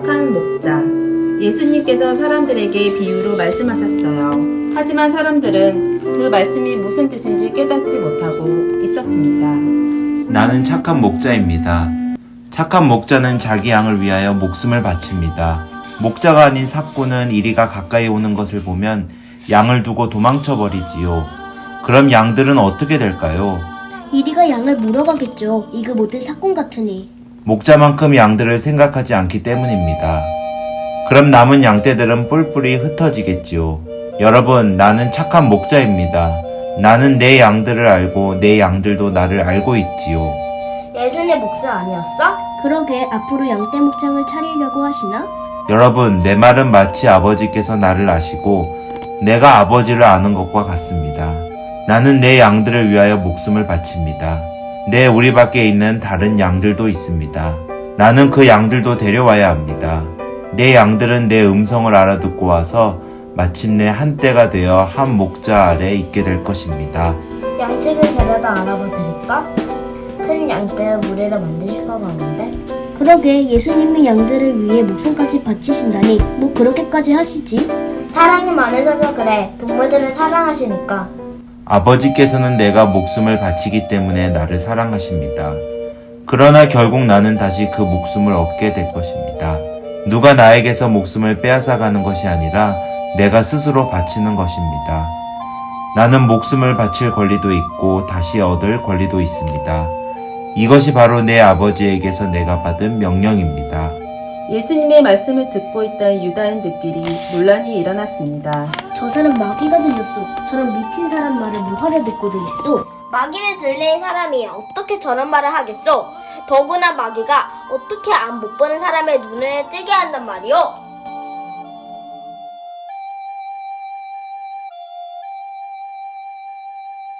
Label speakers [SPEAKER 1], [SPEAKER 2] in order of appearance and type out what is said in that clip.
[SPEAKER 1] 착한 목자. 예수님께서 사람들에게 비유로 말씀하셨어요. 하지만 사람들은 그 말씀이 무슨 뜻인지 깨닫지 못하고 있었습니다.
[SPEAKER 2] 나는 착한 목자입니다. 착한 목자는 자기 양을 위하여 목숨을 바칩니다. 목자가 아닌 사꾼은 이리가 가까이 오는 것을 보면 양을 두고 도망쳐 버리지요. 그럼 양들은 어떻게 될까요?
[SPEAKER 3] 이리가 양을 물어가겠죠. 이그 못된 사건 같으니.
[SPEAKER 2] 목자만큼 양들을 생각하지 않기 때문입니다. 그럼 남은 양떼들은 뿔뿔이 흩어지겠지요. 여러분, 나는 착한 목자입니다. 나는 내 양들을 알고 내 양들도 나를 알고 있지요.
[SPEAKER 4] 예수님 목사 아니었어?
[SPEAKER 3] 그러게 앞으로 양떼 목장을 차리려고 하시나?
[SPEAKER 2] 여러분, 내 말은 마치 아버지께서 나를 아시고 내가 아버지를 아는 것과 같습니다. 나는 내 양들을 위하여 목숨을 바칩니다. 내 우리 밖에 있는 다른 양들도 있습니다. 나는 그 양들도 데려와야 합니다. 내 양들은 내 음성을 알아듣고 와서 마침내 한때가 되어 한 목자 아래 있게 될 것입니다.
[SPEAKER 4] 양측을 데려다 알아봐 드릴까? 큰 양떼의 무리를 만드실 것 같은데?
[SPEAKER 3] 그러게 예수님이 양들을 위해 목숨까지 바치신다니 뭐 그렇게까지 하시지?
[SPEAKER 4] 사랑이 많으셔서 그래. 동물들을 사랑하시니까.
[SPEAKER 2] 아버지께서는 내가 목숨을 바치기 때문에 나를 사랑하십니다. 그러나 결국 나는 다시 그 목숨을 얻게 될 것입니다. 누가 나에게서 목숨을 빼앗아 가는 것이 아니라 내가 스스로 바치는 것입니다. 나는 목숨을 바칠 권리도 있고 다시 얻을 권리도 있습니다. 이것이 바로 내 아버지에게서 내가 받은 명령입니다.
[SPEAKER 1] 예수님의 말씀을 듣고 있던 유다인들끼리 논란이 일어났습니다.
[SPEAKER 3] 저 사람 마귀가 들렸어. 저런 미친 사람 말을 뭐하려 듣고 들있어?
[SPEAKER 4] 마귀를 들린 사람이 어떻게 저런 말을 하겠소? 더구나 마귀가 어떻게 안 못 보는 사람의 눈을 뜨게 한단 말이오?